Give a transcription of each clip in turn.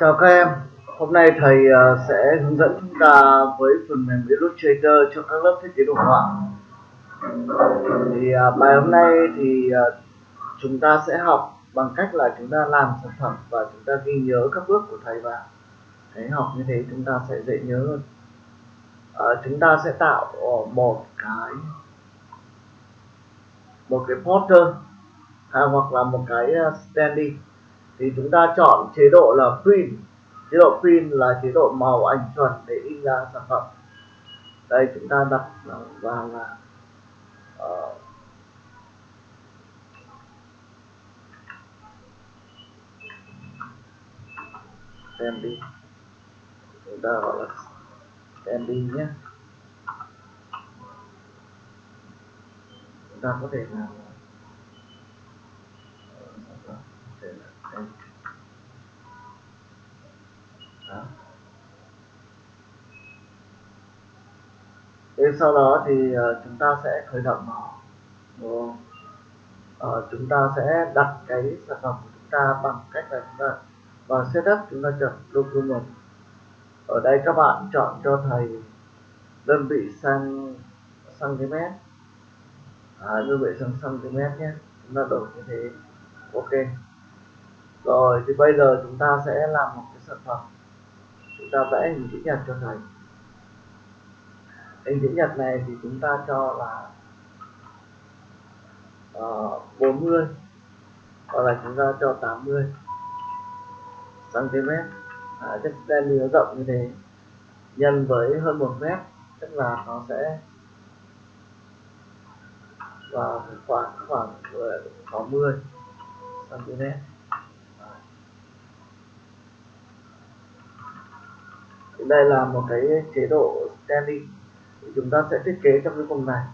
Chào các em, hôm nay thầy ờ, sẽ hướng dẫn chúng ta với phần mềm Illustrator cho các lớp thiết kế đồ họa. Thì ờ, bài hôm nay thì ờ, chúng ta sẽ học bằng cách là chúng ta làm sản phẩm và chúng ta ghi nhớ các bước của thầy vào. Thế học như thế chúng ta sẽ dễ nhớ hơn. À, chúng ta sẽ tạo một cái một cái poster à, hoặc là một cái standee thì chúng ta chọn chế độ là print. Chế độ print là chế độ màu ảnh chuẩn để in ra sản phẩm. Đây chúng ta đặt vào là ờ, uh, standee chúng ta gọi là standee nhé. Chúng ta có thể làm đó. Thế sau đó thì ờ, chúng ta sẽ khởi động nó Đúng uh, chúng ta sẽ đặt cái sản phẩm của chúng ta bằng cách là chúng ta vào setup chúng ta chọn document. Ở đây các bạn chọn cho thầy đơn vị sang cm à, đơn vị sang cm nhé. Chúng ta đổi như thế. Ok. Rồi thì bây giờ chúng ta sẽ làm một cái sản phẩm chúng ta vẽ hình chữ nhật cho thầy. Hình chữ nhật này thì chúng ta cho là ờ, uh, 40 hoặc là chúng ta cho 80 cm à, chất đen nó rộng như thế. Nhân với hơn một mét tức là nó sẽ vào khoảng khoảng ờ, 60 cm đây là một cái chế độ standing. Chúng ta sẽ thiết kế trong cái vùng này.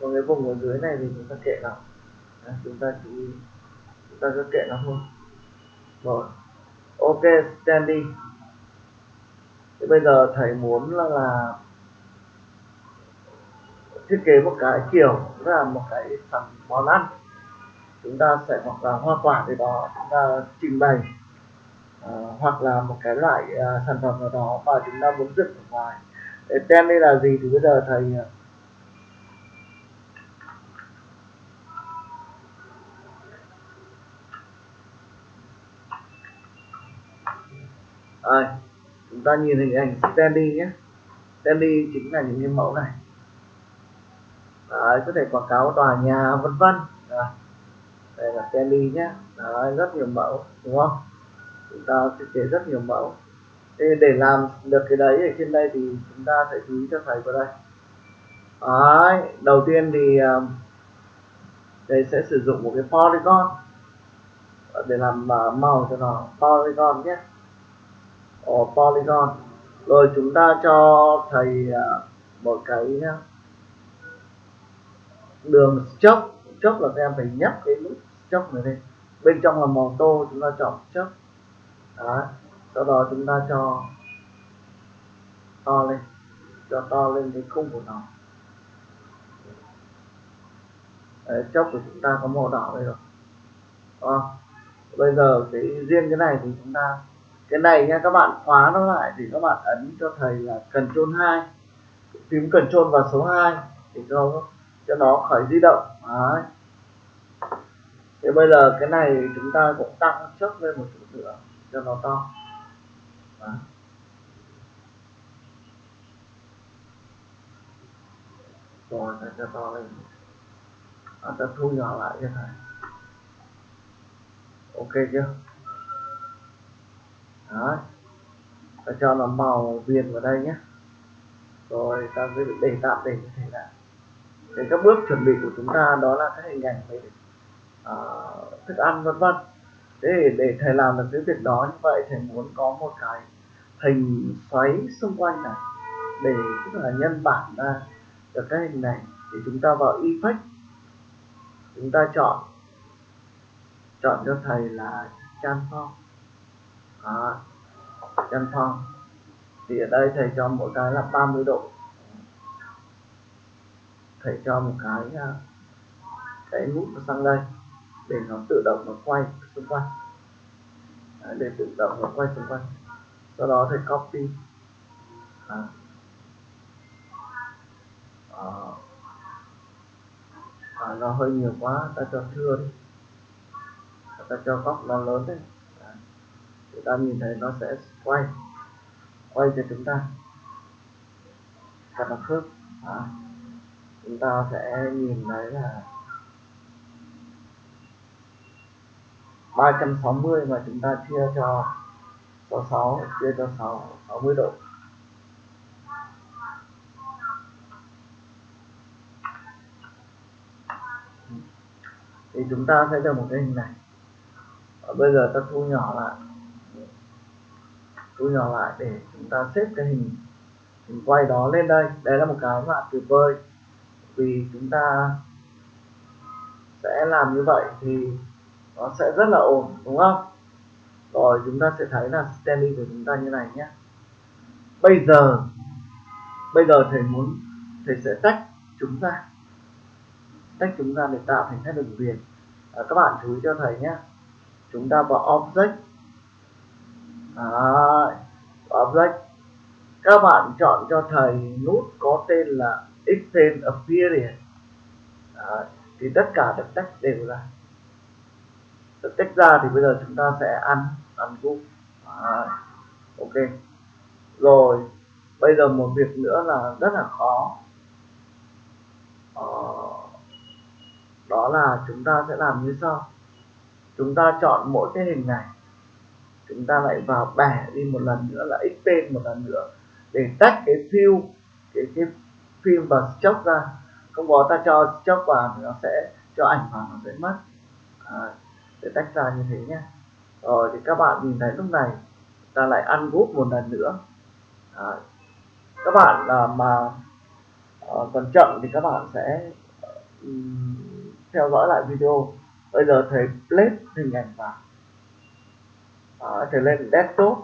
Còn cái vùng ở dưới này thì chúng ta kệ nó. Đấy, chúng ta chỉ chúng ta cứ kệ nó thôi. Rồi. Ok standing. Thì bây giờ thầy muốn là, là thiết kế một cái kiểu là một cái sản món ăn. Chúng ta sẽ hoặc là hoa quả gì đó chúng ta trình bày. Ờ, hoặc là một cái loại uh, sản phẩm nào đó mà chúng ta muốn dựng ở ngoài. Để tem đây là gì thì bây giờ thầy à, chúng ta nhìn hình ảnh standy nhé. Standy chính là những cái mẫu này. Đấy, có thể quảng cáo tòa nhà vân vân. Đây là standy nhé. Đấy, rất nhiều mẫu đúng không? Chúng ta thiết kế rất nhiều mẫu. Thế để làm được cái đấy ở trên đây thì chúng ta sẽ chú ý cho thầy vào đây. Đấy, đầu tiên thì à, thầy sẽ sử dụng một cái polygon để làm à, màu cho nó. Polygon nhé. Ồ, polygon. Rồi chúng ta cho thầy à, một cái đường chốc. Chốc là các em phải nhấp cái nút chốc này lên. Bên trong là màu tô chúng ta chọn chốc đó sau đó chúng ta cho to lên cho to lên cái khung của nó. Đấy, chốc của chúng ta có màu đỏ đây rồi. À, bây giờ cái riêng cái này thì chúng ta cái này nha các bạn khóa nó lại thì các bạn ấn cho thầy là Ctrl 2 phím Ctrl vào số 2 để cho cho nó khỏi di động. Đấy. thì bây giờ cái này chúng ta cũng tăng trước lên một chút nữa cho nó to. Đó. rồi ta cho to lên. À, ta thu nhỏ lại cho thầy. Ok chưa? Đấy, ta cho nó màu viền vào đây nhé. Rồi ta sẽ để tạm để như thế này. Để các bước chuẩn bị của chúng ta đó là các hình ảnh về uh, thức ăn vân vân để để thầy làm được cái việc đó như vậy thầy muốn có một cái hình xoáy xung quanh này để tức là nhân bản ra được cái hình này thì chúng ta vào effect. Chúng ta chọn chọn cho thầy là transform à, transform thì ở đây thầy cho mỗi cái là 30 độ. Thầy cho một cái à, cái nút sang đây để nó tự động nó quay xung quanh. Đấy, để tự động nó quay xung quanh. Sau đó thì copy. À. À. À, nó hơi nhiều quá ta cho thưa đi. Ta cho góc nó lớn đấy chúng ta nhìn thấy nó sẽ quay quay cho chúng ta. Thật là khớp. À. chúng ta sẽ nhìn thấy là 360 mà chúng ta chia cho 66 chia cho 6 60 độ. Thì chúng ta sẽ được một cái hình này. Và bây giờ ta thu nhỏ lại. Thu nhỏ lại để chúng ta xếp cái hình hình quay đó lên đây. Đây là một cái mà tuyệt vời vì chúng ta sẽ làm như vậy thì nó sẽ rất là ổn đúng không? Rồi chúng ta sẽ thấy là standing của chúng ta như này nhé. Bây giờ bây giờ thầy muốn thầy sẽ tách chúng ra. Tách chúng ra để tạo thành các đường viền. À, các bạn chú ý cho thầy nhé. Chúng ta vào object. Đấy, object. Các bạn chọn cho thầy nút có tên là extend appearance. Đấy, thì tất cả được tách đều ra được tách ra thì bây giờ chúng ta sẽ ăn ăn group ok. Rồi bây giờ một việc nữa là rất là khó. Ờ, đó là chúng ta sẽ làm như sau. Chúng ta chọn mỗi cái hình này. Chúng ta lại vào bẻ đi một lần nữa là x tên một lần nữa để tách cái fill cái cái phim và chốc ra. Không có ta cho chốc vào thì nó sẽ cho ảnh vào nó sẽ mất. À, để tách ra như thế nhé rồi thì các bạn nhìn thấy lúc này ta lại ăn group một lần nữa. À, các bạn là mà à, còn chậm thì các bạn sẽ um, theo dõi lại video. Bây giờ thầy plate hình ảnh vào. À, thầy lên desktop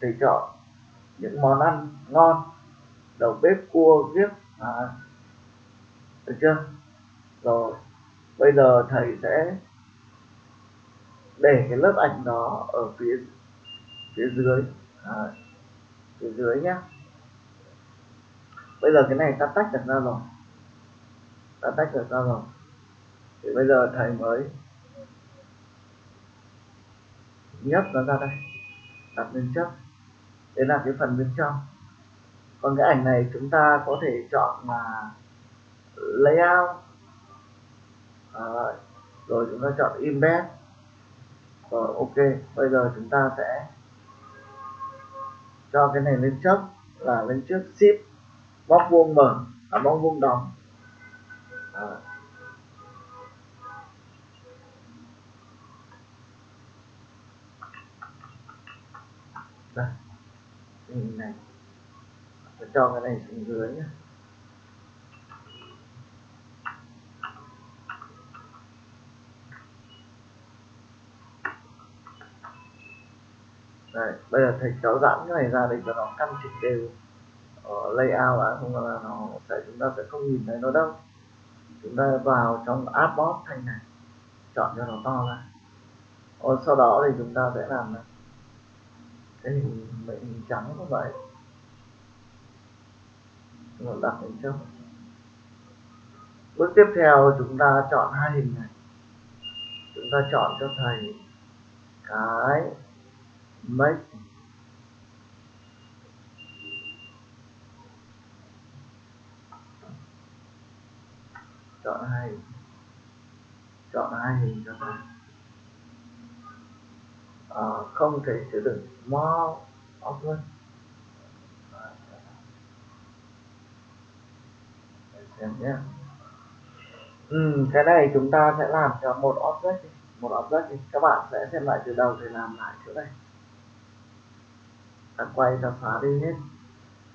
thì chọn những món ăn ngon. Đầu bếp cua giết à, được chưa? Rồi bây giờ thầy sẽ để cái lớp ảnh đó ở phía phía dưới. À, phía dưới nhé bây giờ cái này ta tách được ra rồi. Ta tách được ra rồi. Thì bây giờ thầy mới nhấp nó ra đây. Đặt lên chấp đấy là cái phần bên trong. Còn cái ảnh này chúng ta có thể chọn là layout. À, rồi chúng ta chọn embed rồi ok bây giờ chúng ta sẽ cho cái này lên trước là lên trước ship bóc vuông mở à, bóc vuông đóng. À. đây hình này. Tôi cho cái này xuống dưới nhé Đây, bây giờ thầy kéo giãn cái này ra để cho nó căn chỉnh đều. Ở layout đã không là nó sẽ chúng ta sẽ không nhìn thấy nó đâu. Chúng ta vào trong artboard thanh này chọn cho nó to ra. Rồi sau đó thì chúng ta sẽ làm này. Cái hình mệnh hình trắng như vậy. Nó đặt lên trước. Bước tiếp theo chúng ta chọn hai hình này. Chúng ta chọn cho thầy cái make chọn hai. Chọn hai hình cho ta à, ờ, không thể chứa đựng small object xem nhé. Ừ, cái này chúng ta sẽ làm cho một object một object đi. các bạn sẽ xem lại từ đầu để làm lại chỗ này ta quay ta xóa đi hết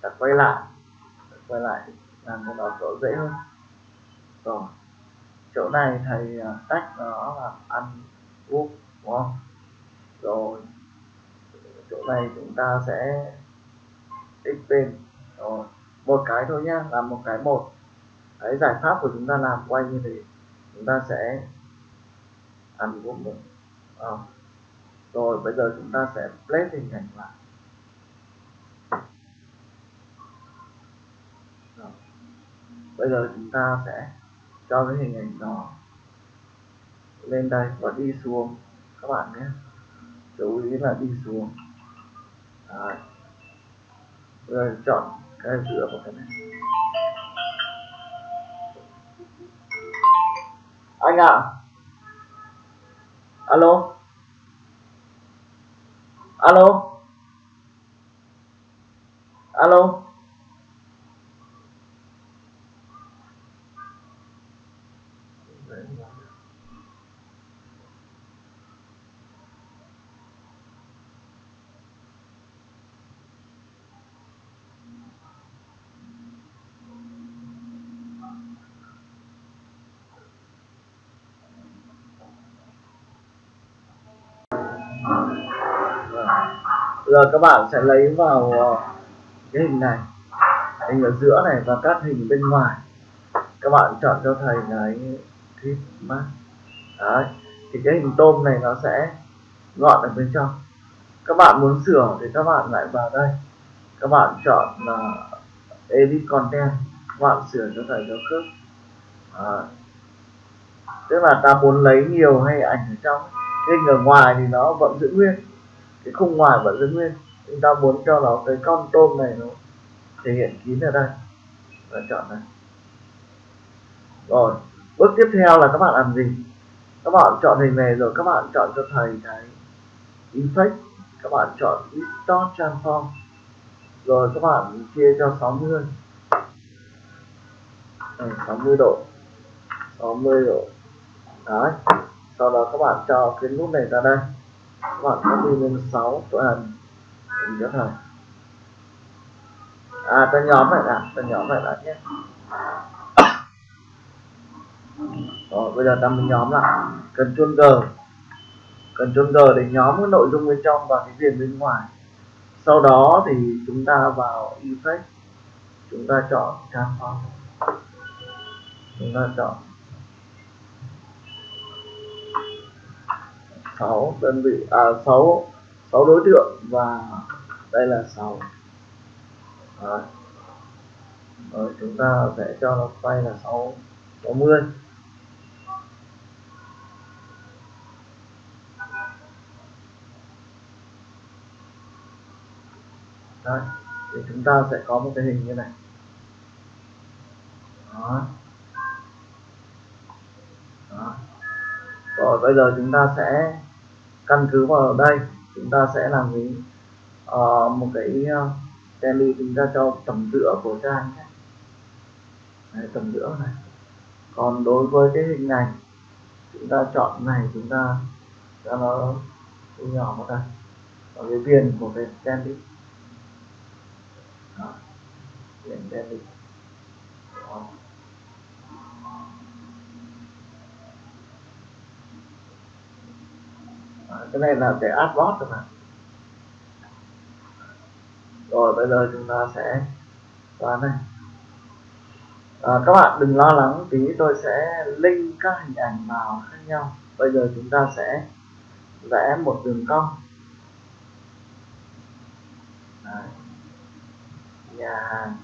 ta quay lại ta quay lại làm cái đó chỗ dễ hơn rồi, chỗ này thầy à, tách nó là ăn úp đúng không rồi, chỗ này chúng ta sẽ x bên rồi, một cái thôi nhá, làm một cái một cái giải pháp của chúng ta làm quay như thế, chúng ta sẽ ăn úp được. à. rồi, bây giờ chúng ta sẽ place hình ảnh lại. Bây giờ chúng ta sẽ cho cái hình ảnh đó lên đây và đi xuống. Các bạn nhé. Chú ý là đi xuống. Đấy. rồi chọn cái giữa của cái này. Anh ạ. À. alo. Alo. Alo. Giờ các bạn sẽ lấy vào ờ, cái hình này. Hình ở giữa này và các hình bên ngoài. Các bạn chọn cho thầy cái clip mát. Đấy, thì cái hình tôm này nó sẽ gọn ở bên trong. Các bạn muốn sửa thì các bạn lại vào đây. Các bạn chọn là edit content, các bạn sửa cho thầy cho khớp. Tức là ta muốn lấy nhiều hay ảnh ở trong. Cái hình ở ngoài thì nó vẫn giữ nguyên. Cái khung ngoài vẫn giữ nguyên. Chúng ta muốn cho nó cái con tôm này nó thể hiện kín ở đây. Và chọn này rồi bước tiếp theo là các bạn làm gì? Các bạn chọn hình này rồi các bạn chọn cho thầy cái effect các bạn chọn distort transform. Rồi các bạn chia cho 60 này, 60 độ. 60 độ. Đấy. Sau đó các bạn cho cái nút này ra đây. Các bạn copy lên 6 tuần hình cho thầy? À ta nhóm lại đã ta nhóm lại đã nhé rồi bây giờ ta mới nhóm lại. Cần chuông g cần chuông g để nhóm cái nội dung bên trong và cái viền bên ngoài. Sau đó thì chúng ta vào effect. Chúng ta chọn transform chúng ta chọn 6 đơn vị. À 6 6 đối tượng và đây là 6 Đấy. Rồi, chúng ta sẽ cho nó quay là 6 60 Đấy. thì chúng ta sẽ có một cái hình như này. Đó. Đó. rồi bây giờ chúng ta sẽ căn cứ vào đây. Chúng ta sẽ làm gì? Uh, một cái ờ, uh, tele chúng ta cho tầm giữa của trang nhé. Đấy, tầm giữa này. Còn đối với cái hình này chúng ta chọn này chúng ta cho nó nhỏ một đây. Ở cái viền của cái tele viền tele cái này là cái adbot rồi mà. Rồi bây giờ chúng ta sẽ vào đây à, các bạn đừng lo lắng tí tôi sẽ link các hình ảnh vào khác nhau. Bây giờ chúng ta sẽ vẽ một đường cong. Đấy nhà hàng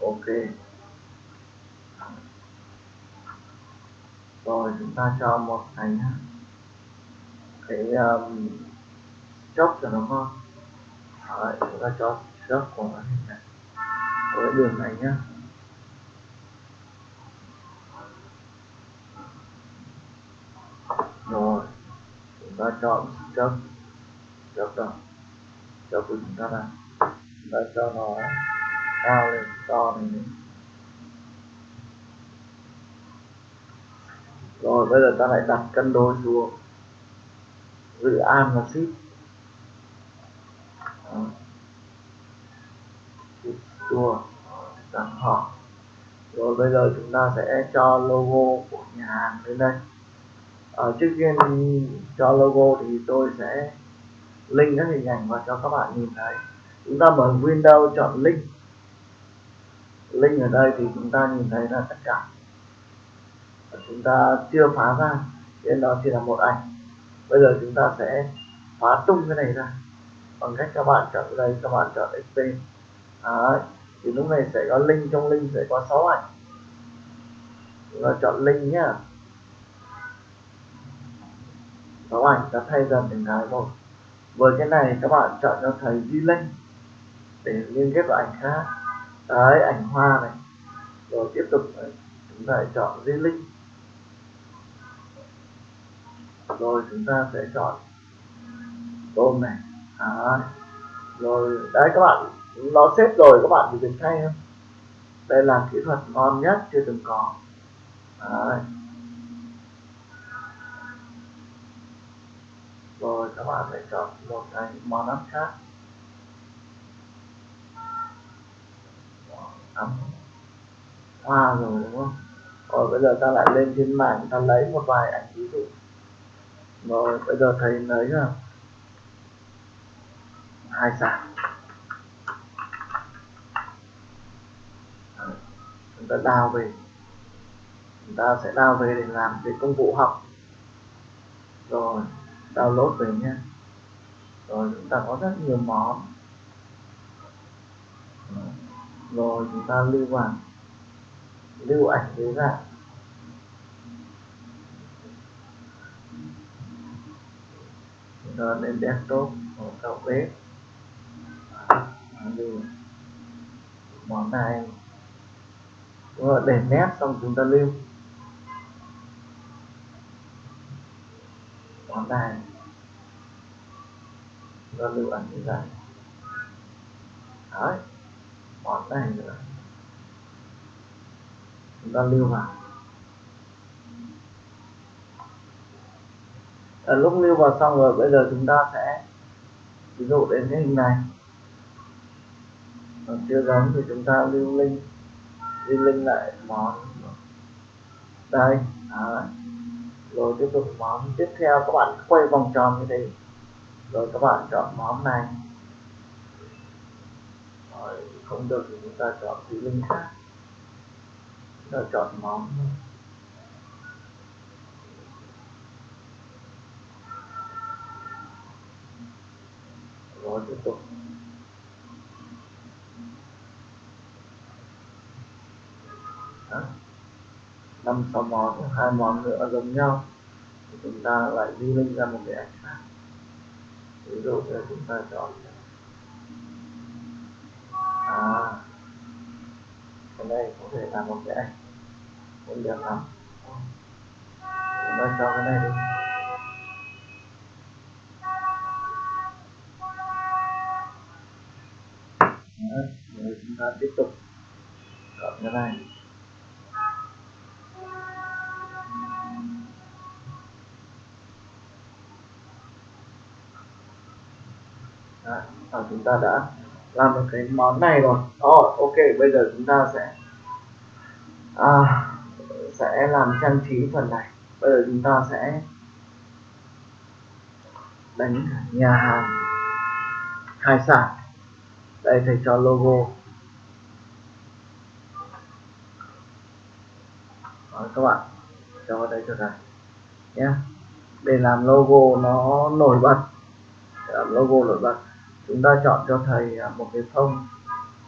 ok. Rồi chúng ta cho một thành cái um, chốc cho nó ngon. Đấy, chúng ta cho chốc của nó này. Với đường này nhá rồi chúng ta chọn chốc. Chốc đó. Chốc của chúng ta là chúng ta cho nó cao lên, to lên rồi, bây giờ ta lại đặt cân đối xuống. Dự an và ship. Tour. Đặt họ. Rồi, bây giờ chúng ta sẽ cho logo của nhà hàng lên đây ở trước tiên cho logo thì tôi sẽ link các hình ảnh và cho các bạn nhìn thấy. Chúng ta mở Windows chọn link. Link ở đây thì chúng ta nhìn thấy là tất cả. Chúng ta chưa phá ra, nên đó chỉ là một ảnh. Bây giờ chúng ta sẽ phá tung cái này ra. Bằng cách các bạn chọn đây, các bạn chọn xp Đấy. thì lúc này sẽ có link, trong link sẽ có 6 ảnh. Chúng ta chọn link nhá. 6 ảnh ta thay dần từng cái một với cái này các bạn chọn cho thầy di link để liên kết vào ảnh khác. Đấy, ảnh hoa này. Rồi tiếp tục ờ, chúng ta chọn di link rồi chúng ta sẽ chọn tôm này. Đấy. rồi, đấy, các bạn, nó xếp rồi, các bạn chỉ việc thay không? Đây là kỹ thuật ngon nhất chưa từng có. Đấy. Rồi, các bạn sẽ chọn một cái món ăn khác. Ăn. Hoa rồi, đúng không? Rồi, bây giờ ta lại lên trên mạng ta lấy một vài ảnh ví dụ. Rồi, bây giờ thầy lấy là hai sản chúng ta đào về. Chúng ta sẽ đào về để làm cái công cụ học. Rồi download về nhé rồi, chúng ta có rất nhiều món. Rồi, chúng ta lưu vào. Lưu ảnh dưới dạng chúng ta lên desktop hoặc cao bếp. Lưu món này. Rồi để nét xong chúng ta lưu. Món này nó lưu ảnh như vậy đấy món này nữa. Chúng ta lưu vào. À, lúc lưu vào xong rồi bây giờ chúng ta sẽ ví dụ đến cái hình này. Còn chưa giống thì chúng ta lưu link. Lưu link lại món. Đây đấy rồi tiếp tục món tiếp theo, các bạn quay vòng tròn như thế. Rồi các bạn chọn món này. Rồi, không được thì chúng ta chọn cái link khác. Chúng ta chọn món rồi tiếp tục. Năm sáu món hai món nữa giống nhau thì chúng ta lại di lên ra một cái ảnh khác. Ví dụ như chúng ta chọn à cái này có thể là một cái ảnh cũng được lắm. Chúng ta cho cái này đi. Đấy, chúng ta tiếp tục chọn cái này. Chúng ta đã làm được cái món này rồi. Oh, ok bây giờ chúng ta sẽ à, sẽ làm trang trí phần này. Bây giờ chúng ta sẽ đánh nhà hàng hải sản. Đây thầy cho logo. Đó, các bạn cho vào đây cho thầy nhé để làm logo nó nổi bật. Để làm logo nổi bật chúng ta chọn cho thầy à, một cái phông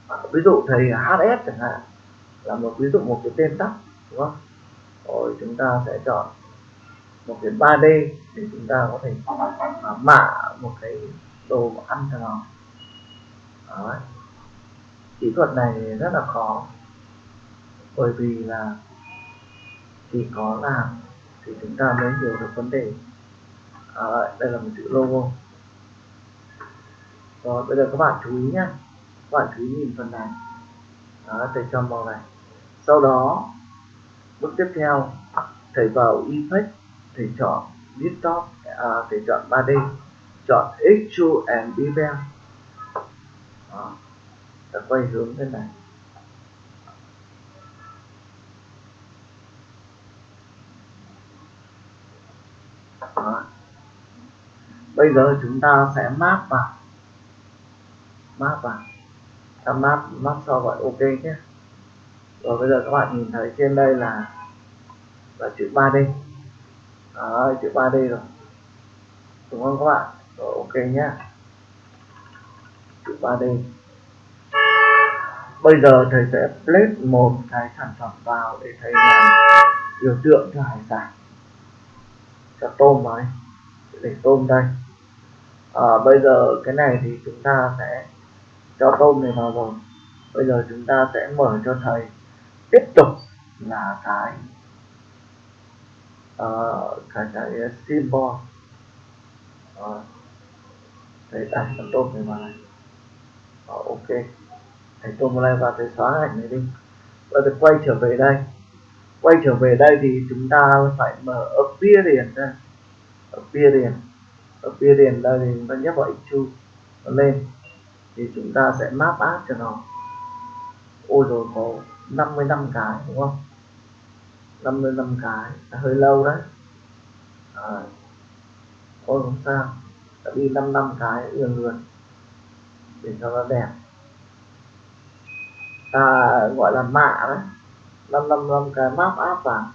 à, ví dụ thầy HS chẳng hạn là một ví dụ một cái tên tắt đúng không? Rồi chúng ta sẽ chọn một cái 3D để chúng ta có thể à, mạ một cái đồ ăn cho nó. Đấy. kỹ thuật này rất là khó bởi vì là chỉ có làm thì chúng ta mới hiểu được vấn đề. À, đây là một chữ logo rồi bây giờ các bạn chú ý nhé các bạn chú ý nhìn phần này. Đó thầy cho màu này. Sau đó bước tiếp theo thầy vào effect thầy chọn desktop à, thầy chọn 3D chọn extrude and bevel đó. Ta quay hướng thế này. Đó. bây giờ chúng ta sẽ map vào map vào. Tham map map sau gọi ok nhé. Rồi bây giờ các bạn nhìn thấy trên đây là là chữ 3D Đó, chữ 3D rồi. Đúng không các bạn? Rồi ok nhé. chữ 3D bây giờ thầy sẽ place một cái sản phẩm vào để thầy làm biểu tượng cho hải sản. Cho tôm vào đây. Để tôm đây. À, bây giờ cái này thì chúng ta sẽ cho tôm này vào rồi. Bây giờ chúng ta sẽ mở cho thầy. Tiếp tục là cái uh, cái cái symbol. Uh, thầy đặt con tôm này vào này. Uh, ok. Thầy tôm vào thầy xóa ảnh này đi. Và giờ quay trở về đây. Quay trở về đây thì chúng ta phải mở appearance ra. Appearance. Appearance đây thì chúng ta nhấp vào x2 lên thì chúng ta sẽ map ad cho nó. Ôi rồi có 55 cái đúng không? 55 cái là hơi lâu đấy. À, ôi không sao đã đi 55 cái lượn lượt để cho nó đẹp. Ta gọi là mạ đấy 555 cái map áp vào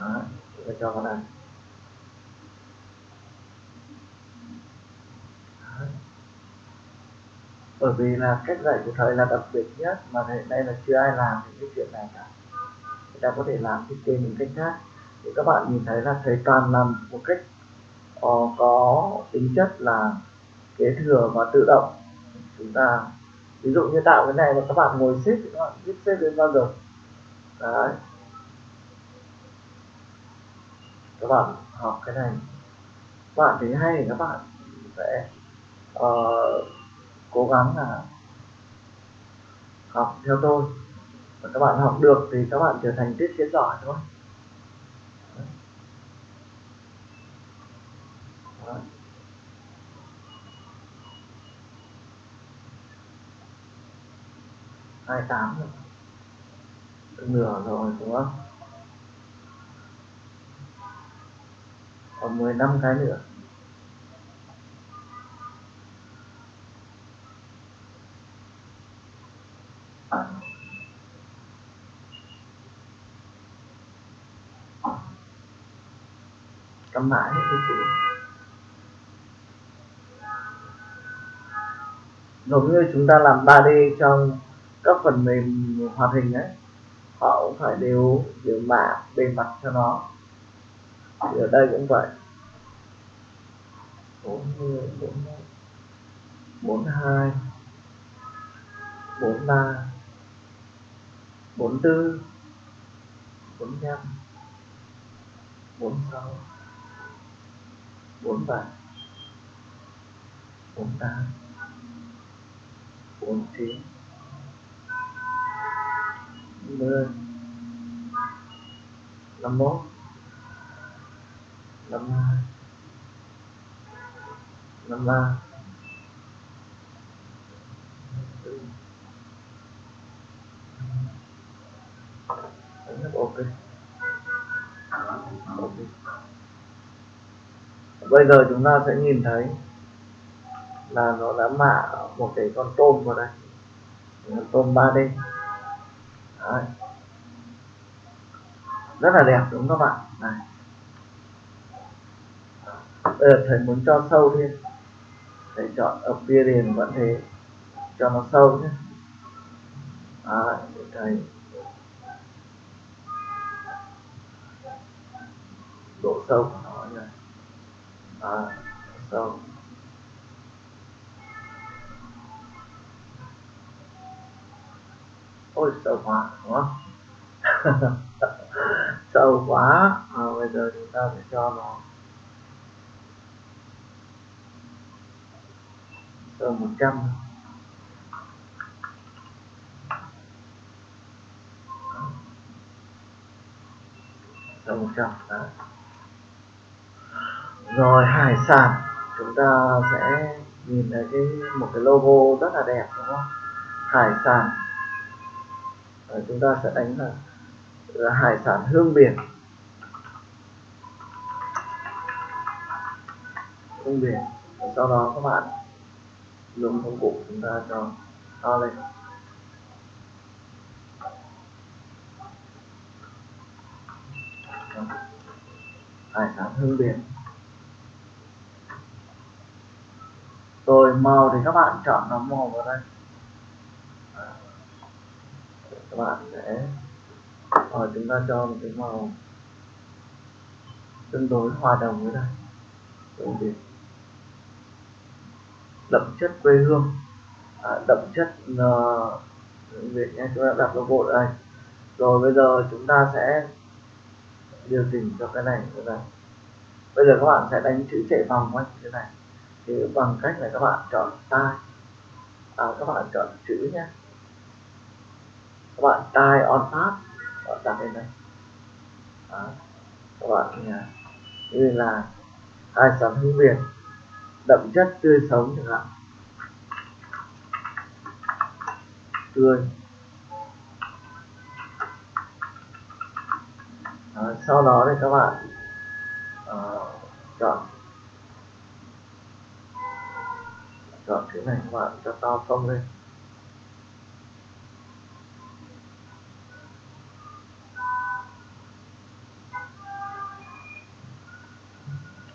Đó, chúng ta cho con ăn. Bởi vì là cách dạy của thầy là đặc biệt nhất mà hiện nay là chưa ai làm những cái chuyện này cả. Người ta có thể làm thiết kế những cách khác. Thì các bạn nhìn thấy là thầy toàn làm một cách uh, có tính chất là kế thừa và tự động. Chúng ta ví dụ như tạo cái này mà các bạn ngồi xếp thì các bạn biết xếp đến bao giờ. Đấy các bạn học cái này. Các bạn thấy hay thì các bạn sẽ uh, cố gắng là học theo tôi. Và các bạn học được thì các bạn trở thành tiết kiến giỏi thôi. Hai tám rồi. Nửa rồi đúng không? Còn 15 cái nữa. Cầm mãi hết cái chữ. Giống như chúng ta làm 3D trong các phần mềm hoạt hình ấy, họ cũng phải đều đều mạ bề mặt cho nó thì ở đây cũng vậy. 40 41 42 43 44 45 46 47 48 49 50 51 52 53 rất ok. Ok. Bây giờ chúng ta sẽ nhìn thấy là nó đã mạ một cái con tôm vào đây. Con tôm 3D Đấy. rất là đẹp đúng không các bạn này bây giờ thầy muốn cho sâu thêm thầy chọn appearance vẫn thế. Cho nó sâu nhé. À, để thầy. Độ sâu của nó như này à, sâu. Ôi sâu quá đúng không? Sâu quá. À, bây giờ chúng ta sẽ cho nó rồi một trăm. Sâu một trăm rồi hải sản. Chúng ta sẽ nhìn thấy cái một cái logo rất là đẹp đúng không? Hải sản. Rồi chúng ta sẽ đánh là, là hải sản hương biển. Hương biển. Sau đó các bạn luôn công cụ chúng ta cho to lên. Hải sản hương biển rồi, màu thì các bạn chọn nó màu vào đây. À, các bạn sẽ rồi chúng ta cho một cái màu tương đối hòa đồng với đây. Hương biển đậm chất quê hương à, đậm chất uh, Việt nhé chúng ta đặt logo ở đây rồi bây giờ chúng ta sẽ điều chỉnh cho cái này như này. Bây giờ các bạn sẽ đánh chữ chạy vòng quanh như thế này. Thì bằng cách là các bạn chọn tai. À, các bạn chọn chữ nhé. Các bạn tai on top các bạn đặt lên đây. Đó. các bạn như là hai sắm hữu việt đậm chất tươi sống chẳng hạn. Tươi. À, sau đó thì các bạn à, chọn. Chọn cái này các bạn cho to phông lên.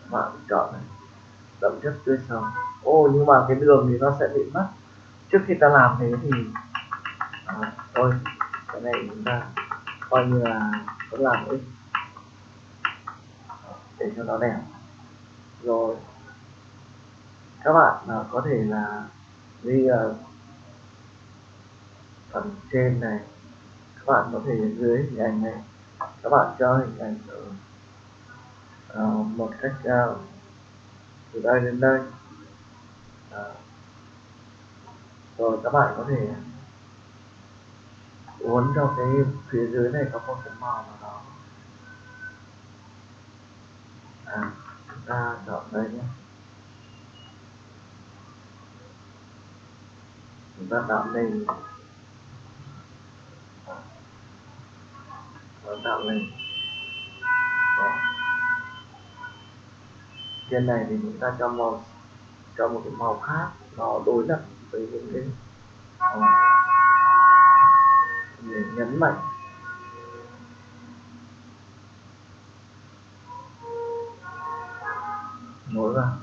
Các bạn chọn này đậm chất tươi sống ô nhưng mà cái đường thì nó sẽ bị mất. Trước khi ta làm thế thì à, thôi cái này chúng ta coi như là có làm đi. Để cho nó đẹp. Rồi các bạn à, có thể là đi à, phần trên này. Các bạn có thể dưới hình ảnh này. Các bạn cho hình ảnh ở uh, một cách uh, từ đây đến đây. À. rồi các bạn có thể uốn cho cái phía dưới này có một cái màu nào đó. À chúng ta chọn đây nhé. Chúng ta tạo nên tạo lên trên này thì chúng ta cho màu cho một cái màu khác nó đối lập với những cái uh, để nhấn mạnh. Nối vào.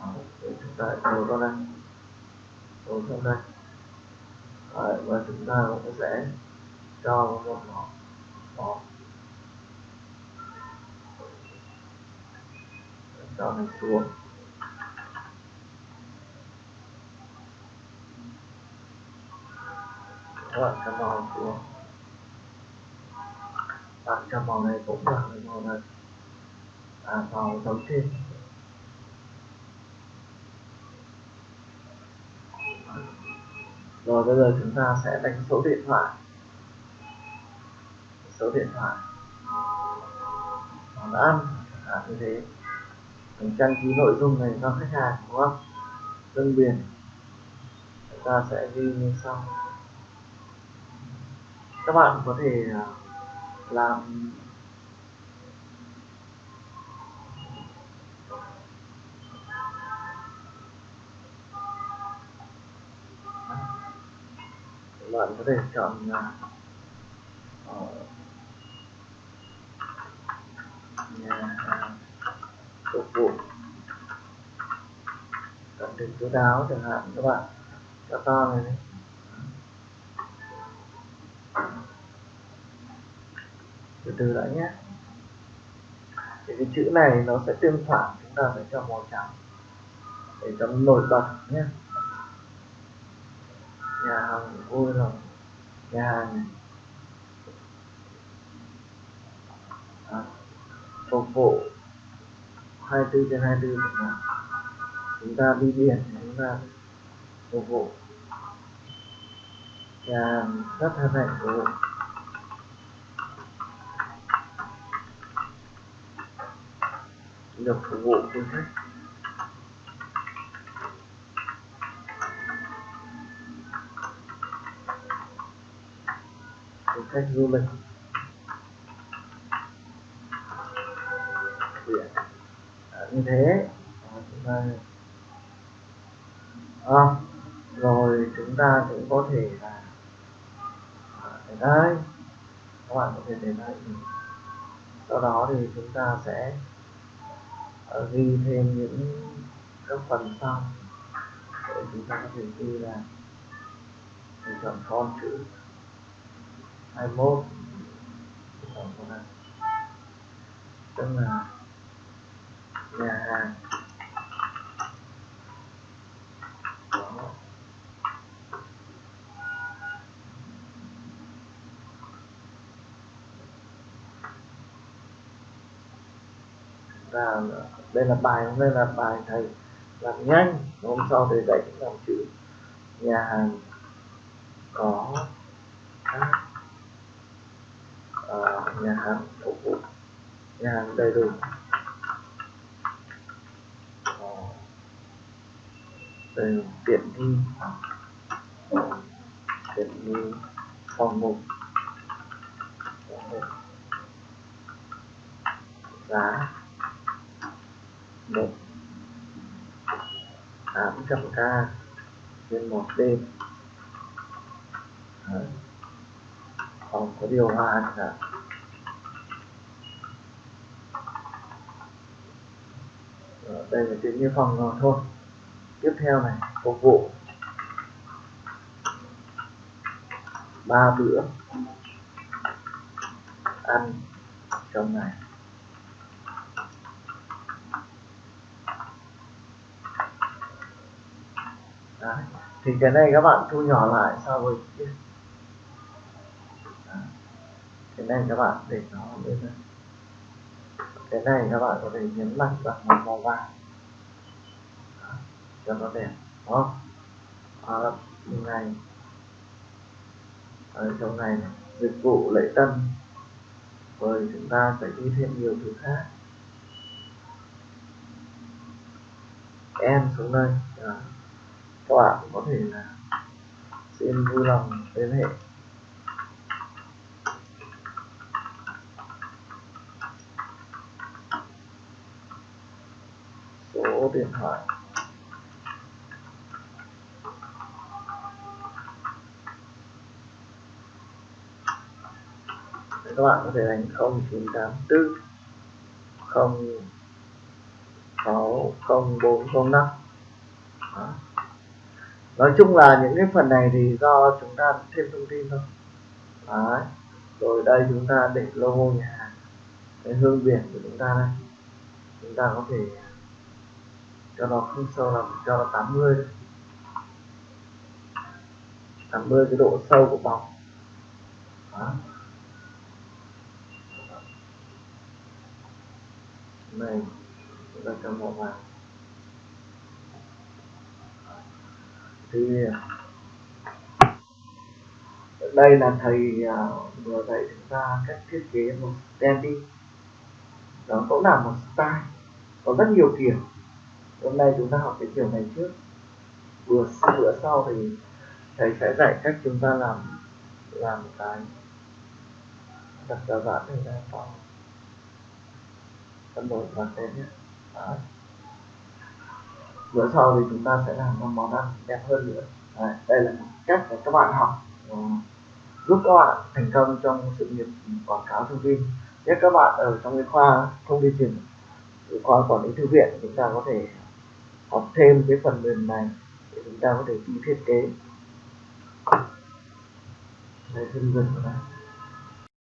Đó, để chúng ta nối vào đây. Nối vào đây. Đấy, và chúng ta cũng sẽ cho một màu màu đó là xuống các bạn cho màu xuống bạn cho màu này cũng là cái màu này. À, màu đầu tiên. Rồi bây giờ chúng ta sẽ đánh số điện thoại. Số điện thoại. Món ăn. À, như thế mình trang trí nội dung này cho khách hàng đúng không? Đơn biển. Chúng ta sẽ ghi như sau. Các bạn có thể à, làm các bạn có thể chọn uh, nhà phục vụ. Tận tình chú đáo chẳng hạn các bạn cho to này đấy. từ từ đã nhé. Thì cái chữ này nó sẽ tương phản chúng ta phải cho màu trắng để cho nó nổi bật nhé. Nhà hàng vui lòng nhà hàng à, phục vụ. 24 trên 24 chẳng chúng ta đi biển, chúng ta phục vụ. Và rất hân hạnh phục vụ. Được phục vụ du khách. Du khách du lịch. Biển à, như thế ta à, rồi chúng ta cũng có thể là à, để đây. Các bạn có thể để đây. Sau đó thì chúng ta sẽ ờ, ghi thêm những các phần sau. Để chúng ta có thể ghi là mình chọn con chữ 21 chọn con tức là nhà hàng có là đây là bài đây là bài thầy làm nhanh. Hôm sau thầy dạy làm chữ. Nhà hàng có các uh, nhà hàng phục vụ. Nhà hàng đầy đủ uh, từ tiện nghi. Tiện nghi phòng mục giá. Một tám trăm k trên một đêm. Đấy. phòng có điều hòa cả đây là tiện như phòng rồi thôi tiếp theo này, phục vụ. Ba bữa. Ăn trong ngày. Đấy. thì cái này các bạn thu nhỏ lại so với kia. Cái này các bạn để nó bên đây. Cái này các bạn có thể nhấn mạnh bằng màu vàng cho nó đẹp đó à, này ở à, trong này, dịch vụ lễ tân rồi chúng ta phải đi thêm nhiều thứ khác. Em xuống đây à, các bạn có thể là xin vui lòng liên hệ. Số điện thoại Để các bạn có thể đánh 0984 060405 Đó. nói chung là những cái phần này thì do chúng ta thêm thông tin thôi Đấy. rồi đây chúng ta để logo nhà hàng, cái hương biển của chúng ta đây chúng ta có thể cho nó không sâu lắm, cho nó 80 thôi 80 cái độ sâu của bóng Đó. Này chúng ta cho màu vàng thì, đây là thầy à, vừa dạy chúng ta cách thiết kế một standy đó cũng là một style. Có rất nhiều kiểu. Hôm nay chúng ta học cái kiểu này trước. Bữa bữa sau thì thầy sẽ dạy cách chúng ta làm làm cái đặt giá giãn này ra. sau phân đổi và tên nhé Đấy. bữa sau thì chúng ta sẽ làm một món ăn đẹp hơn nữa Đấy. đây là một cách để các bạn học ừ, giúp các bạn thành công trong sự nghiệp quảng cáo thông tin Nếu các bạn ở trong cái khoa thông tin truyền, khoa quản lý thư viện, chúng ta có thể học thêm cái phần mềm này để chúng ta có thể đi thiết kế đây dần dần vào đây